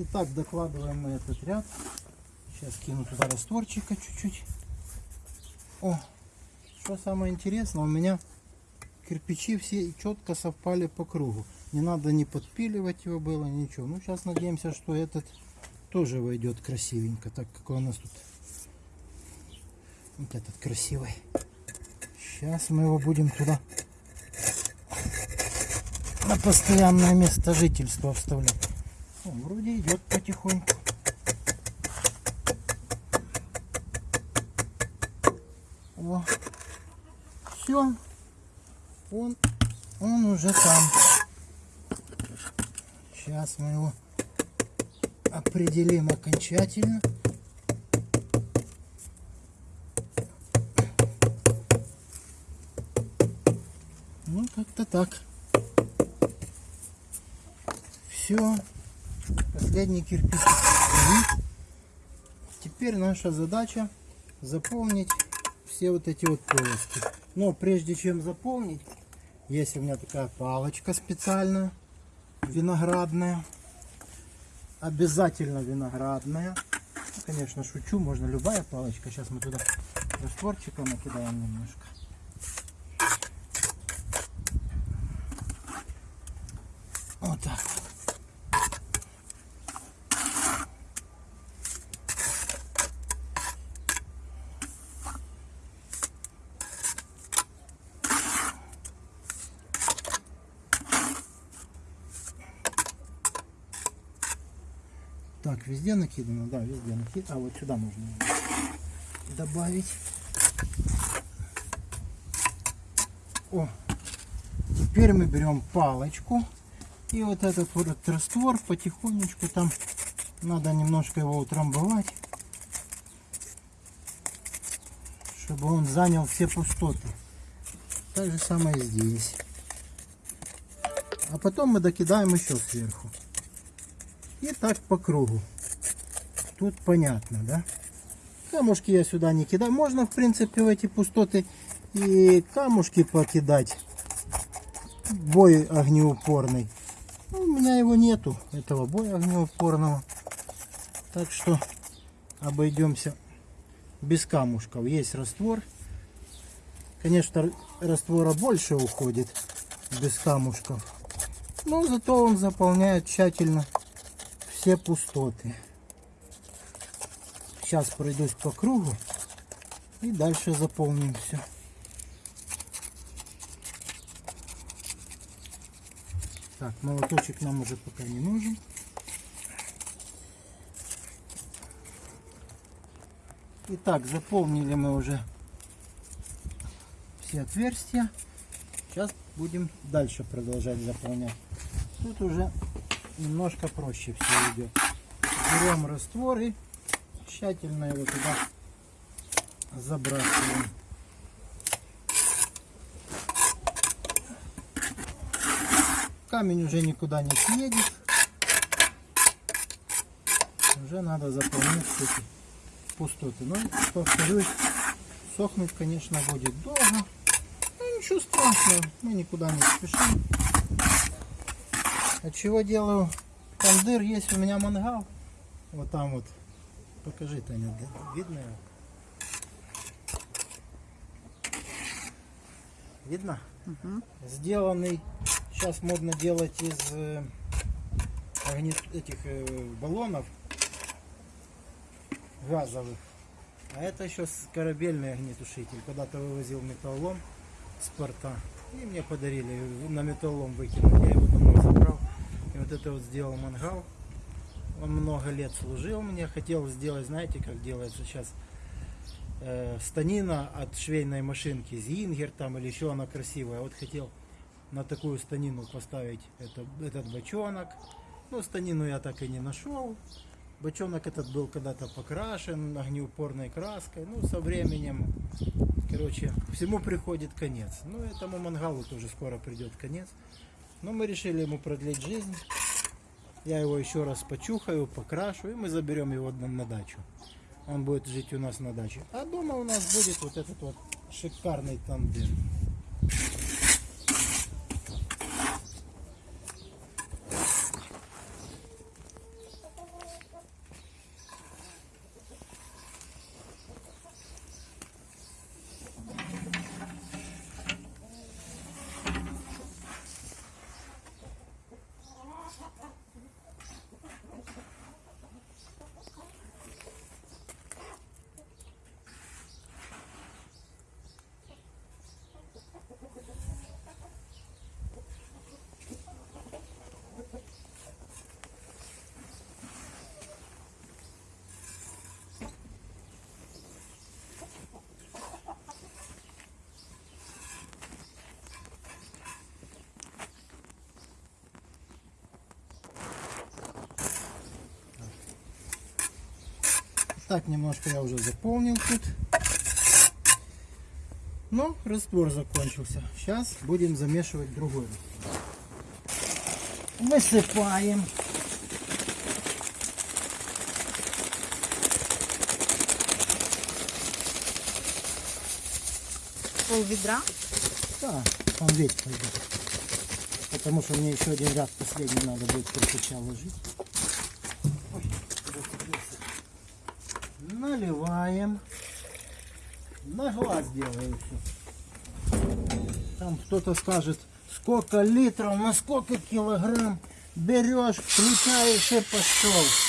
Итак, докладываем мы этот ряд. Сейчас кину туда растворчика чуть-чуть. О, что самое интересное, у меня кирпичи все четко совпали по кругу. Не надо не подпиливать его было, ничего. Ну, сейчас надеемся, что этот тоже войдет красивенько, так как у нас тут вот этот красивый. Сейчас мы его будем туда на постоянное место жительства вставлять. Вроде идет потихоньку. О, все, он, он уже там. Сейчас мы его определим окончательно. Ну, как-то так. Все. Последний кирпич. Теперь наша задача заполнить все вот эти вот полости. Но прежде чем заполнить, есть у меня такая палочка специальная, виноградная. Обязательно виноградная. Конечно, шучу, можно любая палочка. Сейчас мы туда растворчика накидаем немножко. Вот так. Так, везде накидано, да, везде накидано. А вот сюда можно добавить. О, теперь мы берем палочку и вот этот вот раствор потихонечку там надо немножко его утрамбовать, чтобы он занял все пустоты. Так же самое здесь. А потом мы докидаем еще сверху. И так по кругу. Тут понятно, да? Камушки я сюда не кидаю. Можно, в принципе, в эти пустоты и камушки покидать. Бой огнеупорный. Ну, у меня его нету, этого боя огнеупорного. Так что обойдемся без камушков. Есть раствор. Конечно, раствора больше уходит без камушков. Но зато он заполняет тщательно все пустоты. Сейчас пройдусь по кругу и дальше заполним все. Так, молоточек нам уже пока не нужен. Итак, заполнили мы уже все отверстия. Сейчас будем дальше продолжать заполнять. Тут уже немножко проще все идет. Берем раствор и тщательно его туда забрасываем. Камень уже никуда не съедет. Уже надо заполнять эти пустоты. Но, повторюсь, сохнуть, конечно, будет долго. Ну, ничего страшного, мы никуда не спешим. От чего делаю тандыр? Есть у меня мангал. Вот там вот. Покажи, Таня, видно его? Видно? Сделанный, сейчас модно делать из э, этих э, баллонов газовых. А это еще корабельный огнетушитель. Когда-то вывозил металлолом с порта. И мне подарили, на металлолом выкинул. Я его домой забрал. Вот это вот сделал мангал. Он много лет служил мне. Хотел сделать, знаете, как делается сейчас э, станина от швейной машинки Зингер там или еще она красивая. Вот хотел на такую станину поставить это, этот бочонок. Ну, станину я так и не нашел. Бочонок этот был когда-то покрашен огнеупорной краской. Ну, со временем, короче, всему приходит конец. Ну, этому мангалу тоже скоро придет конец. Но мы решили ему продлить жизнь. Я его еще раз почухаю, покрашу, и мы заберем его на, дачу. Он будет жить у нас на даче. А дома у нас будет вот этот вот шикарный тандем. Так, немножко я уже заполнил тут. Но раствор закончился. Сейчас будем замешивать другой. Высыпаем. Пол відра. Да, он весь пойдет. Потому что мне еще один ряд последний надо будет кирпича ложить. Ой, зацепился. Наливаем. На глаз делаю все. Там кто-то скажет, сколько литров, на сколько килограмм берешь, включаешь и пошел.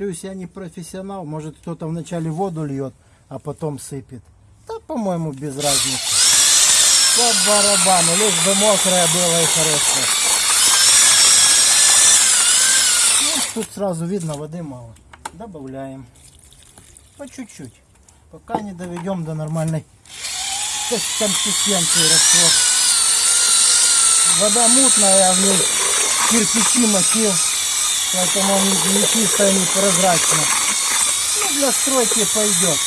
Повторюсь, я не профессионал. Может кто-то вначале воду льет, а потом сыпет. Да, по-моему, без разницы. По барабану, лишь бы мокрое было и хорошее. Ну, тут сразу видно, воды мало. Добавляем. По чуть-чуть. Пока не доведем до нормальной кон- консистенции раствор. Вода мутная, я в ней кирпичи мочил. Поэтому он не чисто, не прозрачно. Ну, для стройки пойдет.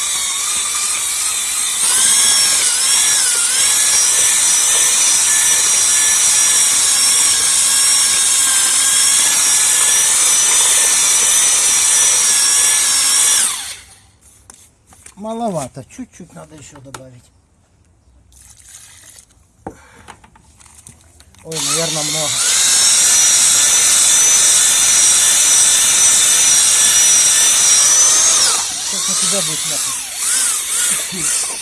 Маловато, чуть-чуть надо еще добавить. Ой, наверное, много. На тебя будет ляпать.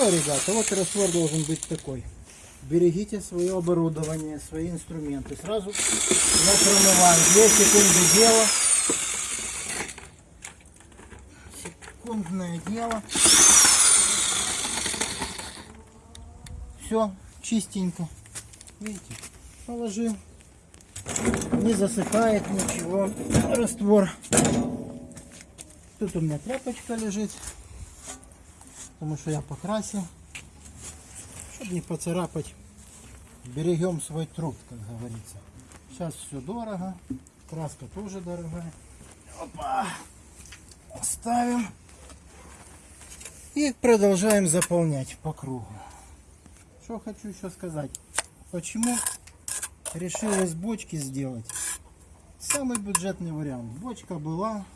Все, ребята, вот раствор должен быть такой. Берегите свое оборудование, свои инструменты. Сразу напромываем. Две секунды дела. Секундное дело. Все, чистенько. Видите, положил. Не засыпает ничего. Раствор. Тут у меня тряпочка лежит потому что я покрасил, чтобы не поцарапать. Берегем свой труд, как говорится. Сейчас все дорого, краска тоже дорогая. Опа! Ставим и продолжаем заполнять по кругу. Что хочу еще сказать. Почему решил из бочки сделать? Самый бюджетный вариант. Бочка была,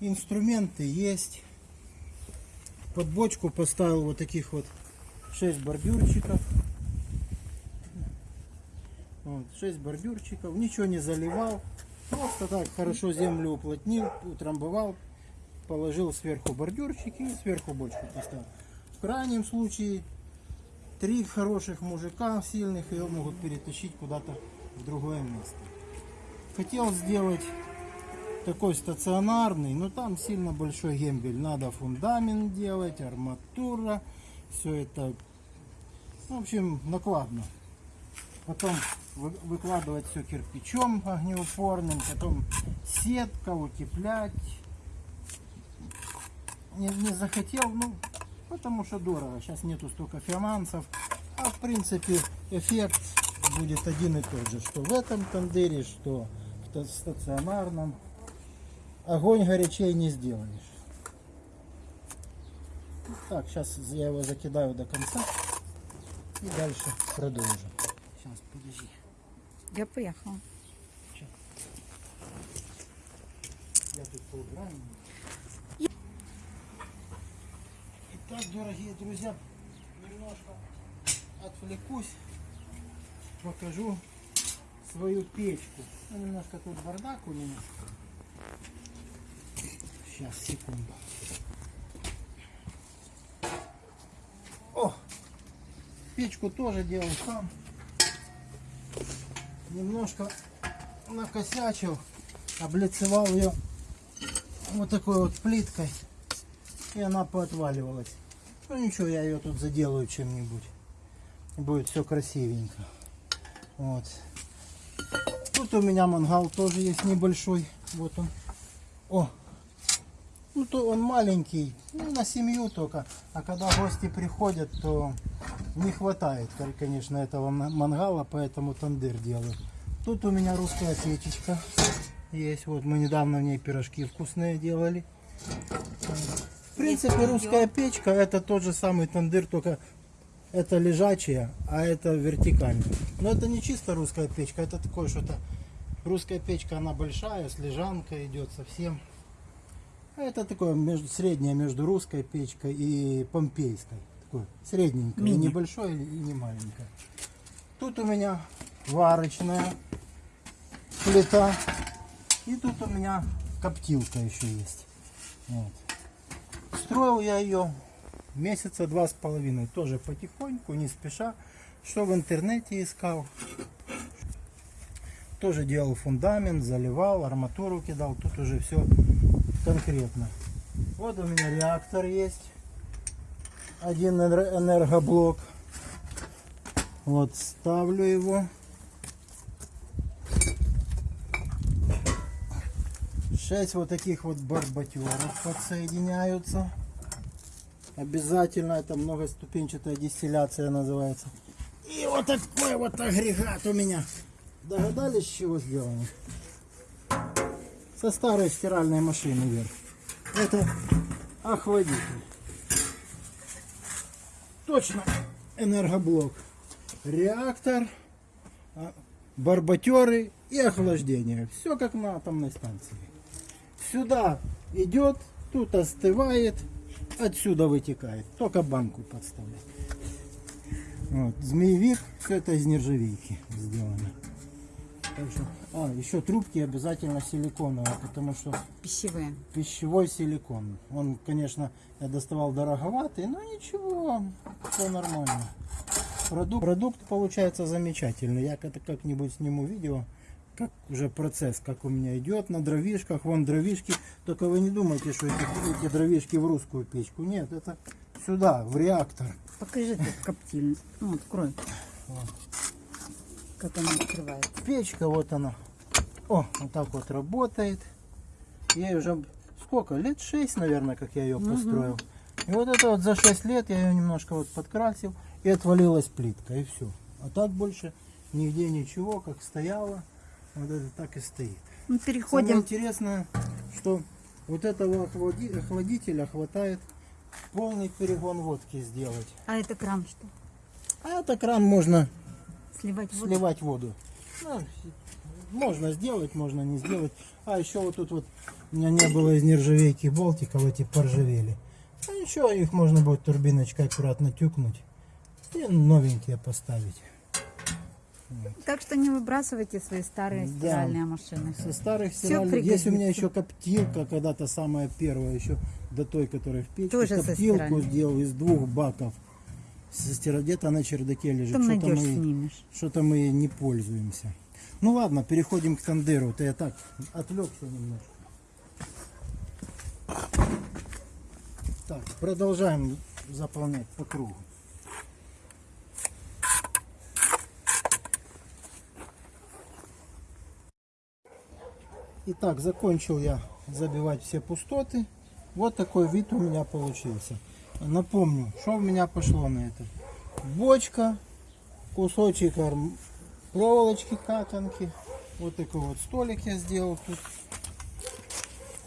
инструменты есть под бочку поставил вот таких вот 6 бордюрчиков. Вот, 6 бордюрчиков. Ничего не заливал. Просто так хорошо землю уплотнил, утрамбовал, положил сверху бордюрчики и сверху бочку поставил. В крайнем случае три хороших мужика сильных ее могут перетащить куда-то в другое место. Хотел сделать такой стационарный, но там сильно большой гембель. Надо фундамент делать, арматура, все это, в общем, накладно. Потом вы- выкладывать все кирпичом огнеупорным, потом сетка, утеплять. Не, не захотел, ну, Потому что дорого. Сейчас нету столько финансов. А в принципе эффект будет один и тот же. Что в этом тандыре, что в та- стационарном. Огонь горячей не сделаешь. Так, сейчас я его закидаю до конца. И дальше продолжим. Сейчас, подожди. Я поїхала. Я тут поиграю. Итак, дорогие друзья, немножко отвлекусь, покажу свою печку. Ну, немножко тут бардак у меня. Сейчас, секунду. О! Печку тоже делал сам. Немножко накосячил, облицевал ее вот такой вот плиткой. И она поотваливалась. Ну ничего, я ее тут заделаю чем-нибудь. Будет все красивенько. Вот. Тут у меня мангал тоже есть небольшой. Вот он. О! Ну то он маленький, ну, на семью только. А когда гости приходят, то не хватает, кон- конечно, этого ма- мангала, поэтому тандыр делаю. Тут у меня русская печечка есть. Вот мы недавно в ней пирожки вкусные делали. В принципе, русская печка это тот же самый тандыр, только это лежачая, а это вертикальная. Но это не чисто русская печка, это такое что-то... Русская печка, она большая, с лежанкой идет совсем. Это такое между, среднее между русской печкой и помпейской. Такое средненькое, и Мини. небольшое и не маленькое. Тут у меня варочная плита. И тут у меня коптилка еще есть. Вот. Строил я ее месяца два с половиной. Тоже потихоньку, не спеша. Что в интернете искал. Тоже делал фундамент, заливал, арматуру кидал. Тут уже все конкретно. Вот у меня реактор есть. Один энер- энергоблок. Вот ставлю его. Шесть вот таких вот барбатеров подсоединяются. Обязательно это многоступенчатая дистилляция называется. И вот такой вот агрегат у меня. Догадались, чего сделан? Со старой стиральной машины вверх. Это охладитель. Точно энергоблок. Реактор, а, барбатеры и охлаждение. Все как на атомной станции. Сюда идет, тут остывает, отсюда вытекает. Только банку подставлять. Вот, змеевик, все это из нержавейки сделано. Так что, а, еще трубки обязательно силиконовые, потому что Пищевые. пищевой силикон. Он, конечно, я доставал дороговатый, но ничего, все нормально. Продукт, продукт получается замечательный. Я как-нибудь сниму видео, как уже процесс, как у меня идет на дровишках. Вон дровишки. Только вы не думайте, что эти, эти дровишки в русскую печку. Нет, это сюда, в реактор. Покажи тут коптильню. Ну, открой. Как она открывается. Печка, вот она. О, вот так вот работает. Ей уже сколько? Лет 6, наверное, как я ее построил. И вот это вот за 6 лет я ее немножко вот подкрасил. И отвалилась плитка, и все. А так больше нигде ничего, как стояло. Вот это так и стоит. Самое переходим. интересное, что вот этого охлади- охладителя хватает полный перегон водки сделать. А это кран что? А это кран можно Сливать воду? сливать воду. Ну, можно сделать, можно не сделать. А еще вот тут вот у меня не было из нержавейки болтиков, эти поржавели. А еще их можно будет турбиночкой аккуратно тюкнуть и новенькие поставить. Так что не выбрасывайте свои старые Да. стиральные машины. Со старых стиральных. Есть у меня еще коптилка, когда-то самая первая, еще до той, которая в печке. Тоже коптилку сделал из двух баков. Где-то на чердаке лежит. Там Что-то мы-. Что-то мы не пользуемся. Ну ладно, переходим к тандыру. Вот я так отвлекся немножко. Так, продолжаем заполнять по кругу. Итак, закончил я забивать все пустоты. Вот такой вид у меня получился. Напомню, что у меня пошло на это. Бочка, кусочек проволочки катанки. Вот такой вот столик я сделал тут.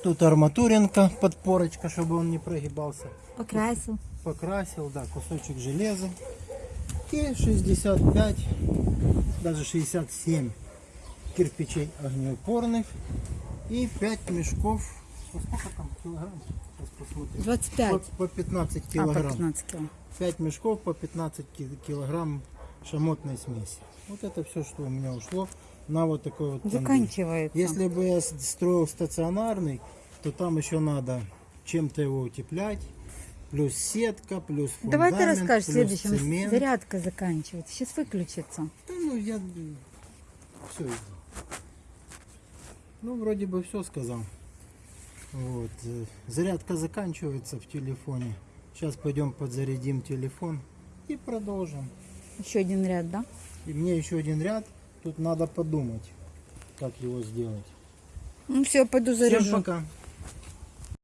Тут арматуринка, подпорочка, чтобы он не прогибался. Покрасил. Покрасил, да, кусочек железа. И 65, даже 67 кирпичей огнеупорных. И 5 мешков. По сколько там килограмм? Сейчас посмотрим. 25. По, по 15 А, по килограмм. 15 кило. 5 мешков по 15 ки- килограмм шамотной смеси. Вот это все, что у меня ушло на вот такой вот. Заканчивается. Если бы я строил стационарный, то там еще надо чем-то его утеплять, плюс сетка, плюс Давай ты фундамент, расскажешь плюс следующем. цемент. Зарядка заканчивается. Сейчас выключится. Да, ну я все. Ну вроде бы все сказал. Вот э, зарядка заканчивается в телефоне. Сейчас пойдем подзарядим телефон и продолжим. Еще один ряд, да? И мне еще один ряд. Тут надо подумать, как его сделать. Ну все, пойду Всем заряжу. пока.